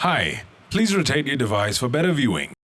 Hi, please rotate your device for better viewing.